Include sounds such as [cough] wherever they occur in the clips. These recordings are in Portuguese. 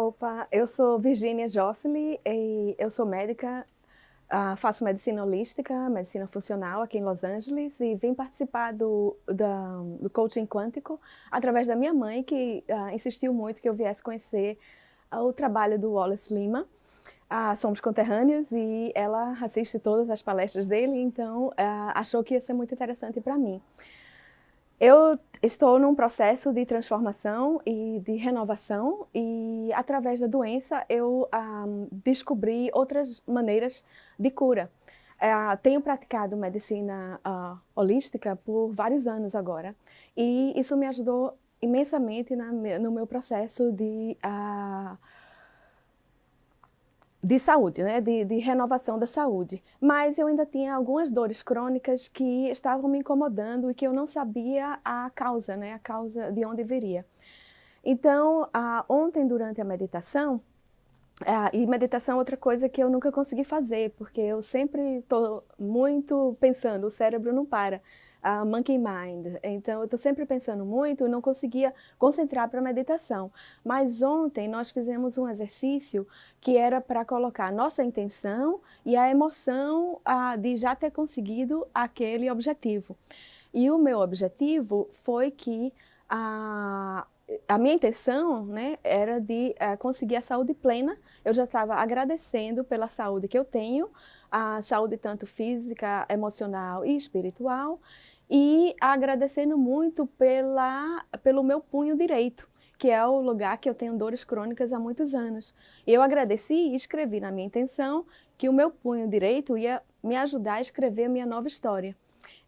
Opa, eu sou Virginia Joffoli e eu sou médica, uh, faço medicina holística, medicina funcional aqui em Los Angeles e vim participar do, do coaching quântico através da minha mãe que uh, insistiu muito que eu viesse conhecer uh, o trabalho do Wallace Lima. somos conterrâneos e ela assiste todas as palestras dele, então achou que ia ser muito interessante para mim. Eu estou num processo de transformação e de renovação e através da doença eu um, descobri outras maneiras de cura. Uh, tenho praticado medicina uh, holística por vários anos agora e isso me ajudou imensamente na, no meu processo de uh, de saúde, né? De, de, renovação da saúde. Mas eu ainda tinha algumas dores crônicas que estavam me incomodando e que eu não sabia a causa, né? A causa de onde viria. Então, ah, ontem durante a meditação, ah, e meditação é outra coisa que eu nunca consegui fazer, porque eu sempre estou muito pensando, o cérebro não para a monkey mind. Então, eu estou sempre pensando muito não conseguia concentrar para a meditação. Mas ontem nós fizemos um exercício que era para colocar a nossa intenção e a emoção a, de já ter conseguido aquele objetivo. E o meu objetivo foi que a, a minha intenção né, era de uh, conseguir a saúde plena. Eu já estava agradecendo pela saúde que eu tenho, a saúde tanto física, emocional e espiritual, e agradecendo muito pela, pelo meu punho direito, que é o lugar que eu tenho dores crônicas há muitos anos. Eu agradeci e escrevi na minha intenção que o meu punho direito ia me ajudar a escrever a minha nova história.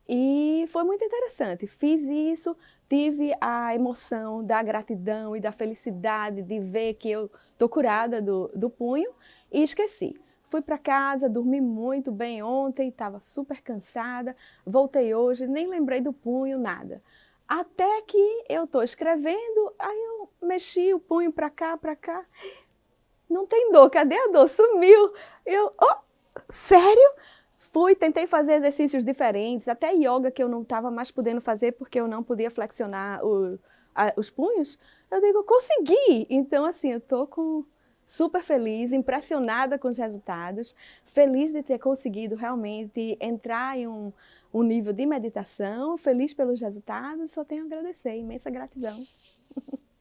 E foi muito interessante. Fiz isso, tive a emoção da gratidão e da felicidade de ver que eu estou curada do, do punho e esqueci. Fui para casa, dormi muito bem ontem, estava super cansada, voltei hoje, nem lembrei do punho, nada. Até que eu estou escrevendo, aí eu mexi o punho para cá, para cá, não tem dor, cadê a dor? Sumiu. Eu, oh, sério? Fui, tentei fazer exercícios diferentes, até yoga que eu não estava mais podendo fazer porque eu não podia flexionar o, a, os punhos. Eu digo, consegui! Então, assim, eu tô com super feliz, impressionada com os resultados, feliz de ter conseguido realmente entrar em um, um nível de meditação, feliz pelos resultados, só tenho a agradecer, imensa gratidão. [laughs]